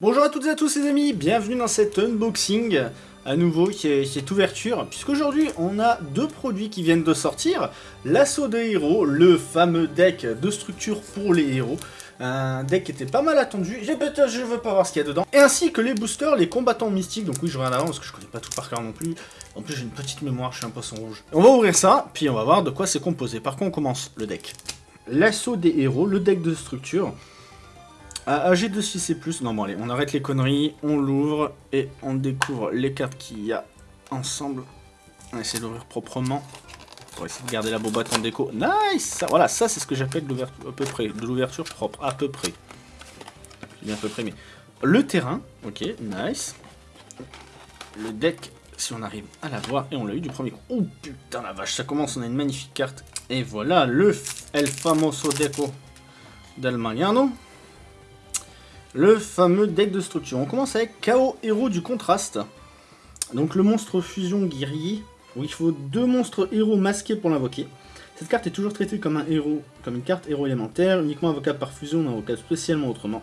Bonjour à toutes et à tous les amis, bienvenue dans cet unboxing à nouveau qui est, ouverture, puisqu'aujourd'hui on a deux produits qui viennent de sortir, l'assaut des héros, le fameux deck de structure pour les héros, un deck qui était pas mal attendu, j'ai je veux pas voir ce qu'il y a dedans, et ainsi que les boosters, les combattants mystiques, donc oui je regarde avant parce que je connais pas tout par cœur non plus, en plus j'ai une petite mémoire, je suis un poisson rouge. On va ouvrir ça, puis on va voir de quoi c'est composé, par contre on commence le deck? L'assaut des héros, le deck de structure, ah, AG2 non bon allez, on arrête les conneries, on l'ouvre et on découvre les cartes qu'il y a ensemble. On va essayer d'ouvrir proprement. Pour essayer de garder la boîte en déco. Nice Voilà, ça c'est ce que j'appelle de l'ouverture à peu près, de l'ouverture propre, à peu près. bien à peu près, mais... Le terrain, ok, nice. Le deck, si on arrive à la voir, et on l'a eu du premier coup. Oh putain la vache, ça commence, on a une magnifique carte. Et voilà, le El Famoso Deco d'Almagnano le fameux deck de structure. On commence avec Chaos Héros du contraste. Donc le monstre fusion guerrier, où il faut deux monstres héros masqués pour l'invoquer. Cette carte est toujours traitée comme un héros, comme une carte héros élémentaire, uniquement invocable par fusion, invocable spécialement autrement.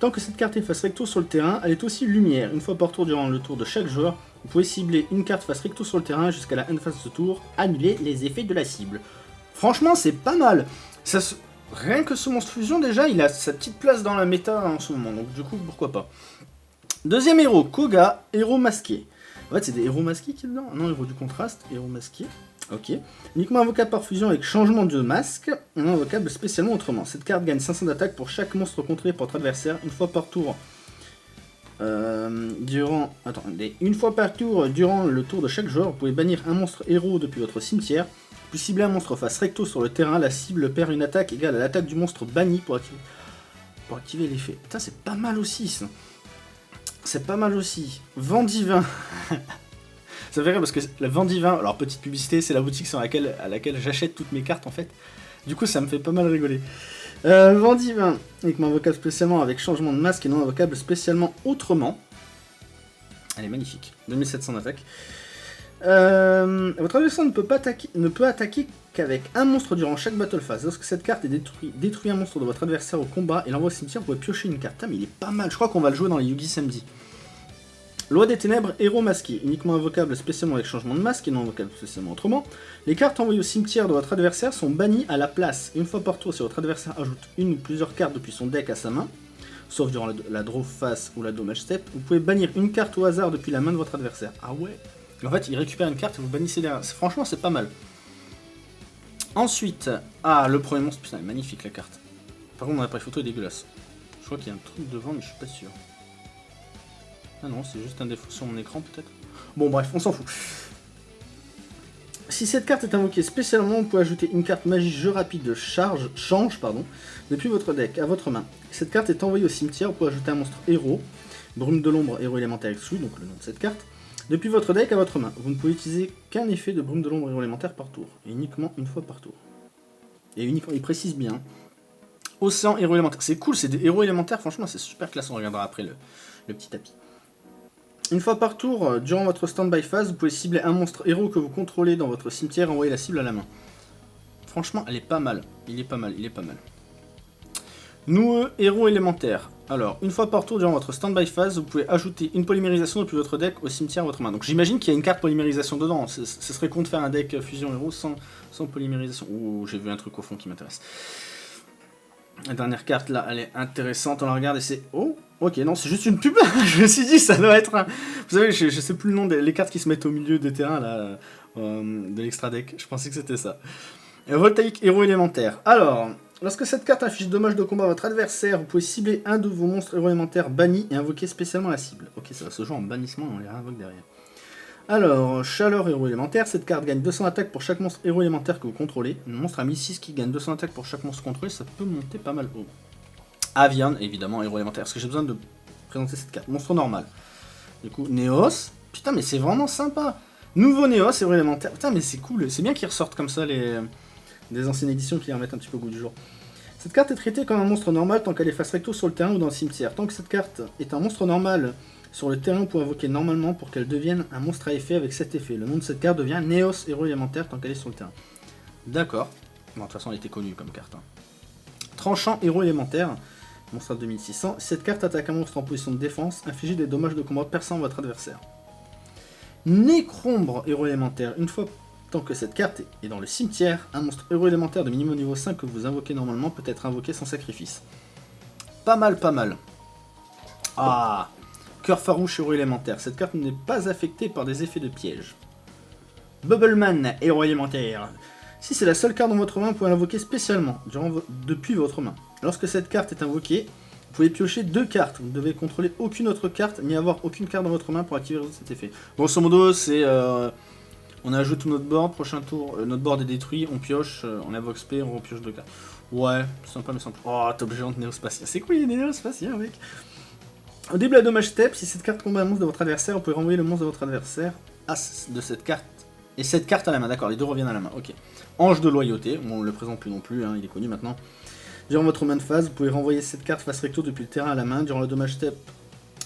Tant que cette carte est face recto sur le terrain, elle est aussi lumière. Une fois par tour durant le tour de chaque joueur, vous pouvez cibler une carte face recto sur le terrain jusqu'à la phase de tour, annuler les effets de la cible. Franchement, c'est pas mal. Ça. Rien que ce monstre fusion, déjà, il a sa petite place dans la méta en ce moment, donc du coup, pourquoi pas. Deuxième héros, Koga, héros masqué. En fait, c'est des héros masqués qui est dedans Non, héros du contraste, héros masqué. Ok. Uniquement invocable par fusion avec changement de masque, non invocable spécialement autrement. Cette carte gagne 500 d'attaque pour chaque monstre contrôlé par votre adversaire, une fois par tour. Euh, durant... Attendez. Une fois par tour, durant le tour de chaque joueur, vous pouvez bannir un monstre héros depuis votre cimetière. Puis cibler un monstre face recto sur le terrain, la cible perd une attaque égale à l'attaque du monstre banni pour activer, l'effet. Putain, c'est pas mal aussi, ça. C'est pas mal aussi. Vent divin. ça fait rire parce que le vent divin, alors petite publicité, c'est la boutique sur laquelle, à laquelle j'achète toutes mes cartes en fait. Du coup, ça me fait pas mal rigoler. Euh, divin, uniquement invocable spécialement avec changement de masque et non invocable spécialement autrement. Elle est magnifique. 2700 d'attaque. Euh, votre adversaire ne peut, pas attaquer, ne peut attaquer qu'avec un monstre durant chaque battle phase. Lorsque cette carte est détruite, détruit un monstre de votre adversaire au combat et l'envoie au cimetière, vous pouvez piocher une carte. Ah, il est pas mal, je crois qu'on va le jouer dans les Yugi samedi. Loi des ténèbres, héros masqué, uniquement invocable spécialement avec changement de masque et non invocable spécialement autrement. Les cartes envoyées au cimetière de votre adversaire sont bannies à la place. Une fois par tour, si votre adversaire ajoute une ou plusieurs cartes depuis son deck à sa main, sauf durant la, la draw face ou la dommage step, vous pouvez bannir une carte au hasard depuis la main de votre adversaire. Ah ouais en fait, il récupère une carte et vous bannissez derrière. Franchement, c'est pas mal. Ensuite, ah, le premier monstre, putain, magnifique la carte. Par contre, mon appareil photo est dégueulasse. Je crois qu'il y a un truc devant, mais je suis pas sûr. Ah non, c'est juste un défaut sur mon écran, peut-être. Bon, bref, on s'en fout. Si cette carte est invoquée spécialement, vous pouvez ajouter une carte magie jeu rapide de charge, change pardon, depuis votre deck à votre main. Cette carte est envoyée au cimetière, vous pouvez ajouter un monstre héros, brume de l'ombre, héros élémentaire exclu, donc le nom de cette carte. Depuis votre deck à votre main, vous ne pouvez utiliser qu'un effet de brume de l'ombre héros élémentaire par tour, et uniquement une fois par tour. Et uniquement, il précise bien. Océan héros élémentaire. C'est cool, c'est des héros élémentaires, franchement c'est super classe, on regardera après le, petit tapis. Une fois par tour, euh, durant votre stand-by phase, vous pouvez cibler un monstre héros que vous contrôlez dans votre cimetière et envoyer la cible à la main. Franchement, elle est pas mal. Il est pas mal, il est pas mal. Noueux héros élémentaire. Alors, une fois par tour durant votre stand-by phase, vous pouvez ajouter une polymérisation depuis votre deck au cimetière à votre main. Donc j'imagine qu'il y a une carte polymérisation dedans. Ce, serait con de faire un deck fusion héros sans, sans polymérisation. Ouh, j'ai vu un truc au fond qui m'intéresse. La dernière carte là, elle est intéressante, on la regarde et c'est... Oh Ok, non, c'est juste une pub Je me suis dit, ça doit être un... Vous savez, je, sais plus le nom des cartes qui se mettent au milieu des terrains là, euh, de l'extra deck. Je pensais que c'était ça. Voltaïque héros élémentaire. Alors, Lorsque cette carte affiche dommage de combat à votre adversaire, vous pouvez cibler un de vos monstres héros élémentaires bannis et invoquer spécialement la cible. Ok, ça va se jouer en bannissement, on les réinvoque derrière. Alors, chaleur héros élémentaire, cette carte gagne 200 attaques pour chaque monstre héros élémentaire que vous contrôlez. Un monstre à 1006 qui gagne 200 attaques pour chaque monstre contrôlé, ça peut monter pas mal haut. Avian, évidemment, héros élémentaire. Est-ce que j'ai besoin de présenter cette carte Monstre normal. Du coup, Néos. Putain, mais c'est vraiment sympa. Nouveau Néos, héros élémentaire. Putain, mais c'est cool. C'est bien qu'ils ressortent comme ça les des anciennes éditions qui remettent un petit peu au goût du jour. Cette carte est traitée comme un monstre normal tant qu'elle est face recto sur le terrain ou dans le cimetière. Tant que cette carte est un monstre normal sur le terrain, pour invoquer normalement pour qu'elle devienne un monstre à effet avec cet effet. Le nom de cette carte devient Néos, héros élémentaire tant qu'elle est sur le terrain. D'accord. Bon, de toute façon, elle était connue comme carte. Hein. Tranchant héros élémentaire. Monstre à 2600. Si cette carte attaque un monstre en position de défense, infligez des dommages de combat perçant votre adversaire. Nécrombre, héros élémentaire. Une fois tant que cette carte est dans le cimetière, un monstre héros élémentaire de minimum niveau 5 que vous invoquez normalement peut être invoqué sans sacrifice. Pas mal, pas mal. Ah Cœur farouche, héros élémentaire. Cette carte n'est pas affectée par des effets de piège. Bubbleman, héros élémentaire. Si c'est la seule carte dans votre main, vous pouvez l'invoquer spécialement, depuis votre main. Lorsque cette carte est invoquée, vous pouvez piocher deux cartes. Vous ne devez contrôler aucune autre carte, ni avoir aucune carte dans votre main pour activer cet effet. Grosso modo, c'est... Euh, on ajoute notre board, prochain tour, euh, notre board est détruit, on pioche, euh, on invoque spé, on repioche deux cartes. Ouais, sympa mais simple. Oh, top géante néospatien. C'est quoi les néospatiens, mec? Au début la dommage step, si cette carte combat un monstre de votre adversaire, vous pouvez renvoyer le monstre de votre adversaire à de cette carte. Et cette carte à la main, d'accord, les deux reviennent à la main, ok. Ange de loyauté, on le présente plus non plus, hein, il est connu maintenant. Durant votre main de phase, vous pouvez renvoyer cette carte face recto depuis le terrain à la main durant le dommage step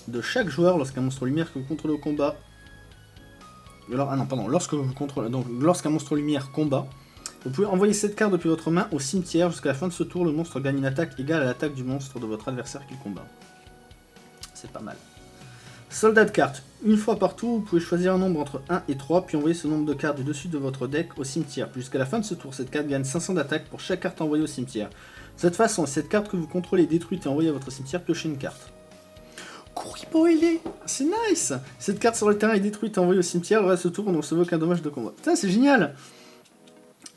de chaque joueur lorsqu'un monstre lumière que vous contrôlez au combat. Alors, ah non, pardon, lorsque vous contrôlez, donc lorsqu'un monstre lumière combat, vous pouvez envoyer cette carte depuis votre main au cimetière. Jusqu'à la fin de ce tour, le monstre gagne une attaque égale à l'attaque du monstre de votre adversaire qu'il combat. C'est pas mal. Soldat de cartes. Une fois partout, vous pouvez choisir un nombre entre 1 et 3, puis envoyer ce nombre de cartes du dessus de votre deck au cimetière. Jusqu'à la fin de ce tour, cette carte gagne 500 d'attaque pour chaque carte envoyée au cimetière. De cette façon, cette carte que vous contrôlez est détruite et envoyée à votre cimetière, piochez une carte. Kuribo est C'est nice Cette carte sur le terrain est détruite et envoyée au cimetière, le reste du tour, on ne recevait aucun dommage de combat. Putain, c'est génial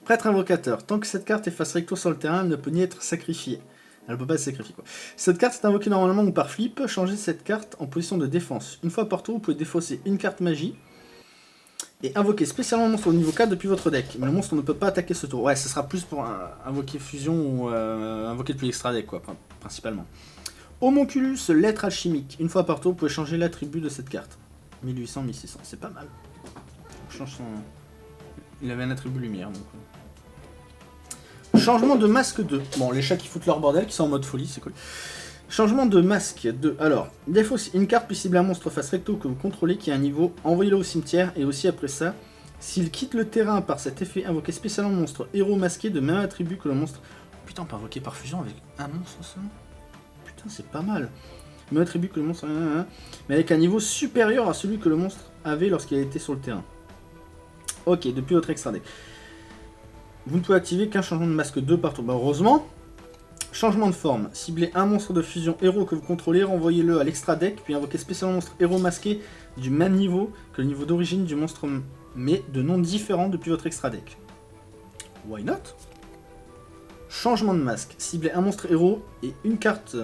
Prêtre invocateur. Tant que cette carte est face recto sur le terrain, elle ne peut ni être sacrifiée. Elle peut pas se sacrifier quoi. Cette carte est invoquée normalement ou par flip, changez cette carte en position de défense. Une fois par tour, vous pouvez défausser une carte magie et invoquer spécialement un monstre au niveau 4 depuis votre deck. Mais le monstre ne peut pas attaquer ce tour. Ouais, ce sera plus pour invoquer fusion ou euh, invoquer depuis l'extra deck quoi, principalement. Homonculus, lettre alchimique. Une fois par tour, vous pouvez changer l'attribut de cette carte. 1800, 1600, c'est pas mal. Il avait un attribut lumière donc... Changement de masque 2. Bon, les chats qui foutent leur bordel, qui sont en mode folie, c'est cool. Changement de masque 2. Alors, défaut, une carte peut cibler un monstre face recto que vous contrôlez qui a un niveau, envoyez-le au cimetière, et aussi après ça, s'il quitte le terrain par cet effet, invoquez spécialement monstre héros masqué de même attribut que le monstre... Putain, on peut invoquer par fusion avec un monstre seulement Putain, c'est pas mal. Même attribut que le monstre... Mais avec un niveau supérieur à celui que le monstre avait lorsqu'il était sur le terrain. Ok, depuis votre extra deck. Vous ne pouvez activer qu'un changement de masque 2 par tour. Bah, heureusement. Changement de forme. Ciblez un monstre de fusion héros que vous contrôlez, renvoyez-le à l'extra deck, puis invoquez spécialement un monstre héros masqué du même niveau que le niveau d'origine du monstre, mais de nom différent depuis votre extra deck. Why not? Changement de masque. Ciblez un monstre héros et une carte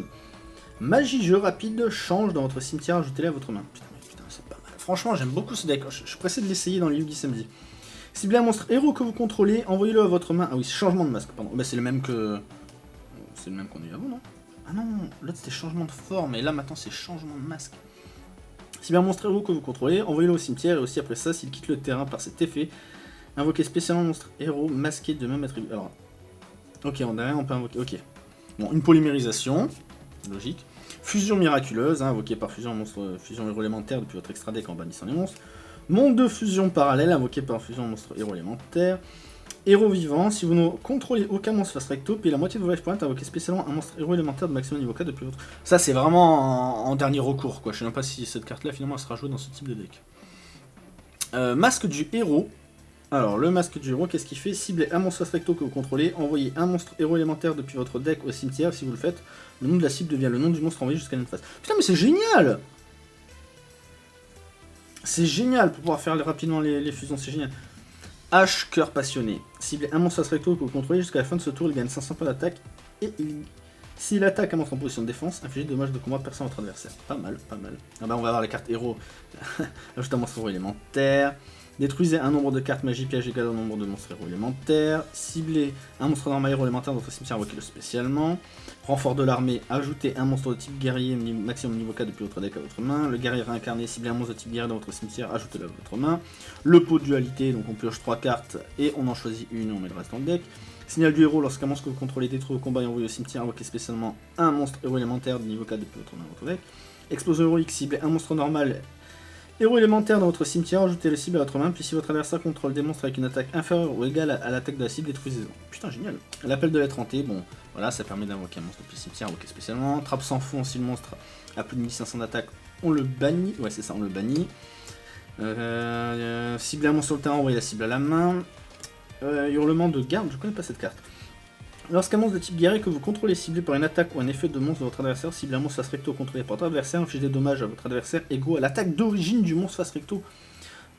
magie jeu rapide change dans votre cimetière, ajoutez-la à votre main. Putain, putain c'est pas mal. Franchement, j'aime beaucoup ce deck. Je, suis pressé de l'essayer dans les Yugi samedi. Ciblez un monstre héros que vous contrôlez, envoyez-le à votre main. Ah oui, changement de masque, pardon. C'est le même que... Même qu'on a eu avant, non? Ah non, l'autre c'était changement de forme, et là maintenant c'est changement de masque. Ciblez un monstre héros que vous contrôlez, envoyez-le au cimetière, et aussi après ça, s'il quitte le terrain par cet effet, invoquez spécialement monstre héros masqué de même attribut. Alors, ok, on a on peut invoquer, ok. Bon, une polymérisation, logique. Fusion miraculeuse, hein, invoquée par fusion monstre, fusion héros élémentaire depuis votre extra deck en bannissant les monstres. Monde de fusion parallèle, invoqué par fusion monstre héros élémentaire. Héros vivant, si vous ne contrôlez aucun monstre face recto, puis la moitié de vos life points, invoquez spécialement un monstre héros élémentaire de maximum niveau 4 depuis votre... Ça c'est vraiment en, dernier recours quoi, je sais même pas si cette carte là finalement elle sera jouée dans ce type de deck. Euh, masque du héros. Alors le masque du héros, qu'est-ce qu'il fait? Ciblez un monstre recto que vous contrôlez, envoyez un monstre héros élémentaire depuis votre deck au cimetière, si vous le faites, le nom de la cible devient le nom du monstre envoyé jusqu'à une phase. Putain mais c'est génial c'est génial pour pouvoir faire rapidement les, fusions, c'est génial. H, cœur passionné. Ciblez un monstre recto que vous contrôlez jusqu'à la fin de ce tour, il gagne 500 points d'attaque. Et s'il attaque un monstre en position de défense, infligez des dommages de combat perçant votre adversaire. Pas mal, pas mal. Ah bah on va avoir les cartes héros. Ajoute un monstre élémentaire. Détruisez un nombre de cartes piège égal au nombre de monstres héros élémentaires. Ciblez un monstre normal héros élémentaire dans votre cimetière, invoquez-le spécialement. Renfort de l'armée, ajoutez un monstre de type guerrier maximum niveau 4 depuis votre deck à votre main. Le guerrier réincarné, ciblez un monstre de type guerrier dans votre cimetière, ajoutez-le à votre main. Le pot de dualité, donc on pioche 3 cartes et on en choisit une et on met le reste dans le deck. Signal du héros, lorsqu'un monstre que vous contrôlez détruit au combat et envoyé au cimetière, invoquez spécialement un monstre héros élémentaire de niveau 4 depuis votre main votre deck. Explosion héroïque, ciblez un monstre normal Héros élémentaire dans votre cimetière, ajoutez le cible à votre main, puis si votre adversaire contrôle des monstres avec une attaque inférieure ou égale à l'attaque de la cible, détruisez-le. Putain, génial. L'appel de l'être hanté, bon, voilà, ça permet d'invoquer un monstre depuis le cimetière, invoquer spécialement. Trappe sans fond, si le monstre a plus de 1500 d'attaque, on le bannit. Ouais, c'est ça, on le bannit. Euh, cibler un monstre sur le terrain, envoyer la cible à la main. Euh, hurlement de garde, je connais pas cette carte. Lorsqu'un monstre de type guerrier que vous contrôlez ciblé par une attaque ou un effet de monstre de votre adversaire, cible un monstre face recto contrôlé par votre adversaire, infligez des dommages à votre adversaire égaux à l'attaque d'origine du monstre face recto.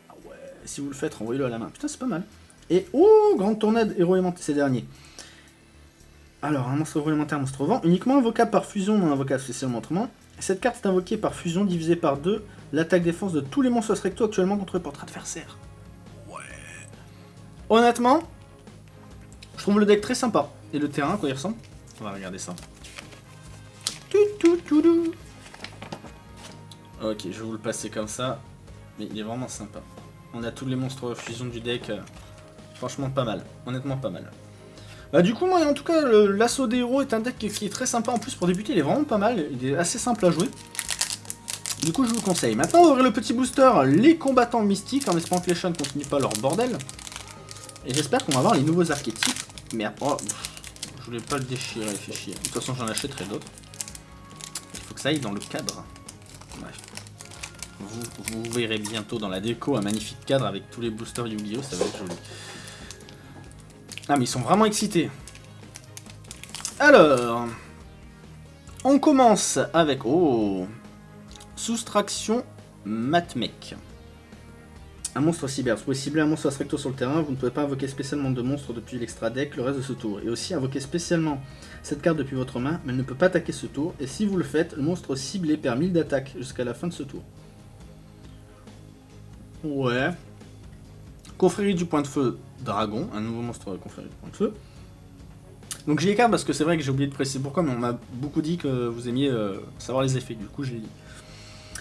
Ah ouais, si vous le faites, renvoyez-le à la main. Putain, c'est pas mal. Et oh, grande tornade, héros élémentaire, c'est dernier. Alors, un monstre héros élémentaire, monstre vent, uniquement invocable par fusion, non invocable spécialement autrement. Cette carte est invoquée par fusion divisée par 2 l'attaque défense de tous les monstres face recto actuellement contrôlés par votre adversaire. Ouais. Honnêtement, je trouve le deck très sympa. Et le terrain, quoi il ressemble On va regarder ça. Ok, je vais vous le passer comme ça. Mais il est vraiment sympa. On a tous les monstres fusion du deck. Euh, franchement, pas mal. Honnêtement, pas mal. Bah du coup, moi, en tout cas, l'assaut des héros est un deck qui est très sympa. En plus, pour débuter, il est vraiment pas mal. Il est assez simple à jouer. Du coup, je vous conseille. Maintenant, on va ouvrir le petit booster, les combattants mystiques, en espérant que les ne continuent pas leur bordel. Et j'espère qu'on va avoir les nouveaux archétypes. Merde, oh, je voulais pas le déchirer, fait chier. De toute façon, j'en achèterai d'autres. Il faut que ça aille dans le cadre. Bref. Vous, vous, verrez bientôt dans la déco un magnifique cadre avec tous les boosters Yu-Gi-Oh! Ça va être joli. Ah, mais ils sont vraiment excités. Alors... On commence avec... Oh Soustraction Matmec. Un monstre cyber. Vous pouvez cibler un monstre recto sur le terrain, vous ne pouvez pas invoquer spécialement de monstre depuis l'extra deck le reste de ce tour. Et aussi invoquer spécialement cette carte depuis votre main, mais elle ne peut pas attaquer ce tour. Et si vous le faites, le monstre ciblé perd 1000 d'attaque jusqu'à la fin de ce tour. Ouais. Confrérie du point de feu dragon, un nouveau monstre confrérie du point de feu. Donc j'ai les cartes parce que c'est vrai que j'ai oublié de préciser pourquoi, mais on m'a beaucoup dit que vous aimiez euh, savoir les effets, du coup j'ai dit.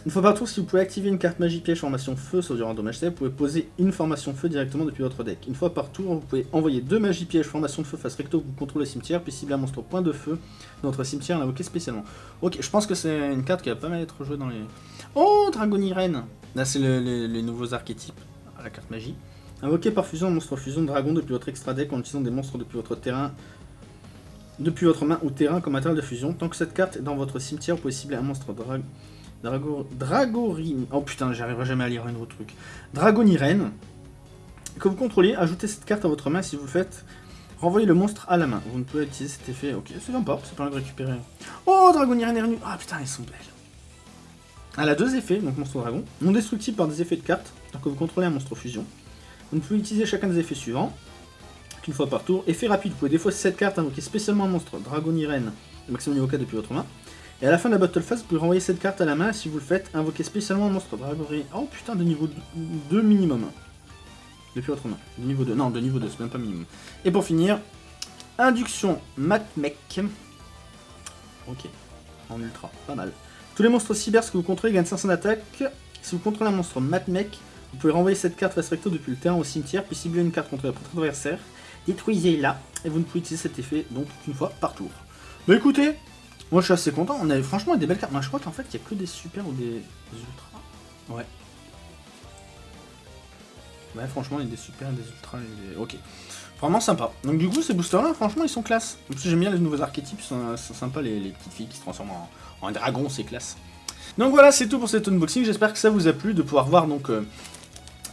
Une fois par tour, si vous pouvez activer une carte magie piège formation feu sur durant dommage vous pouvez poser une formation feu directement depuis votre deck. Une fois par tour, vous pouvez envoyer deux magies pièges formation feu face recto que vous contrôlez le cimetière, puis cibler un monstre point de feu dans votre cimetière et l'invoquer spécialement. Ok, je pense que c'est une carte qui va pas mal être jouée dans les... Oh, Dragonirène Là, c'est les nouveaux archétypes à la carte magie. Invoquer par fusion un monstre fusion dragon depuis votre extra deck en utilisant des monstres depuis votre terrain depuis votre main ou terrain comme matériel de fusion. Tant que cette carte est dans votre cimetière, vous pouvez cibler un monstre dragon Drago... Dragorine. Oh putain, j'arriverai jamais à lire un autre truc. Dragonirène. Que vous contrôlez, ajoutez cette carte à votre main si vous faites. Renvoyez le monstre à la main. Vous ne pouvez utiliser cet effet. Ok, c'est sympa, c'est pas de récupérer. Oh, Dragonirène est revenu. Ah putain, elles sont belles. Elle a deux effets, donc monstre dragon. Non destructible par des effets de cartes, tant que vous contrôlez un monstre fusion. Vous ne pouvez utiliser chacun des effets suivants, qu'une fois par tour. Effet rapide, vous pouvez défausser cette carte, invoquer spécialement un monstre Dragonirène, le maximum niveau 4 depuis votre main. Et à la fin de la battle phase, vous pouvez renvoyer cette carte à la main, si vous le faites, invoquer spécialement un monstre Dragory. Oh putain, de niveau 2 minimum. Depuis votre main. De niveau 2. Non, de niveau 2, c'est même pas minimum. Et pour finir, induction Matmec. Ok. En ultra, pas mal. Tous les monstres cyber que vous contrôlez gagnent 500 d'attaque. Si vous contrôlez un monstre Matmec, vous pouvez renvoyer cette carte face depuis le terrain au cimetière, puis cibler une carte contre votre adversaire. Détruisez-la, et vous ne pouvez utiliser cet effet donc qu'une fois par tour. Bah écoutez, moi je suis assez content, on a franchement des belles cartes. Moi je crois qu'en fait il n'y a que des super ou des, ultras. Ouais. Ouais franchement il y a des super, des ultras, des... ok. Vraiment sympa. Donc du coup ces boosters là franchement ils sont classe. J'aime bien les nouveaux archétypes, sont, sympas les, petites filles qui se transforment en, dragon, c'est classe. Donc voilà c'est tout pour cet unboxing, j'espère que ça vous a plu de pouvoir voir donc euh,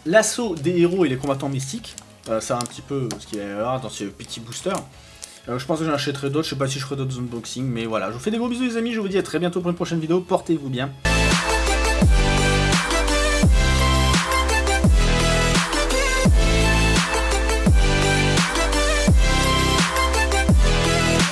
l'assaut des héros et les combattants mystiques. Euh, ça un petit peu ce qu'il y a dans ces petits boosters. Je pense que j'en achèterai d'autres, je sais pas si je ferai d'autres unboxings, mais voilà. Je vous fais des gros bisous les amis, je vous dis à très bientôt pour une prochaine vidéo, portez-vous bien.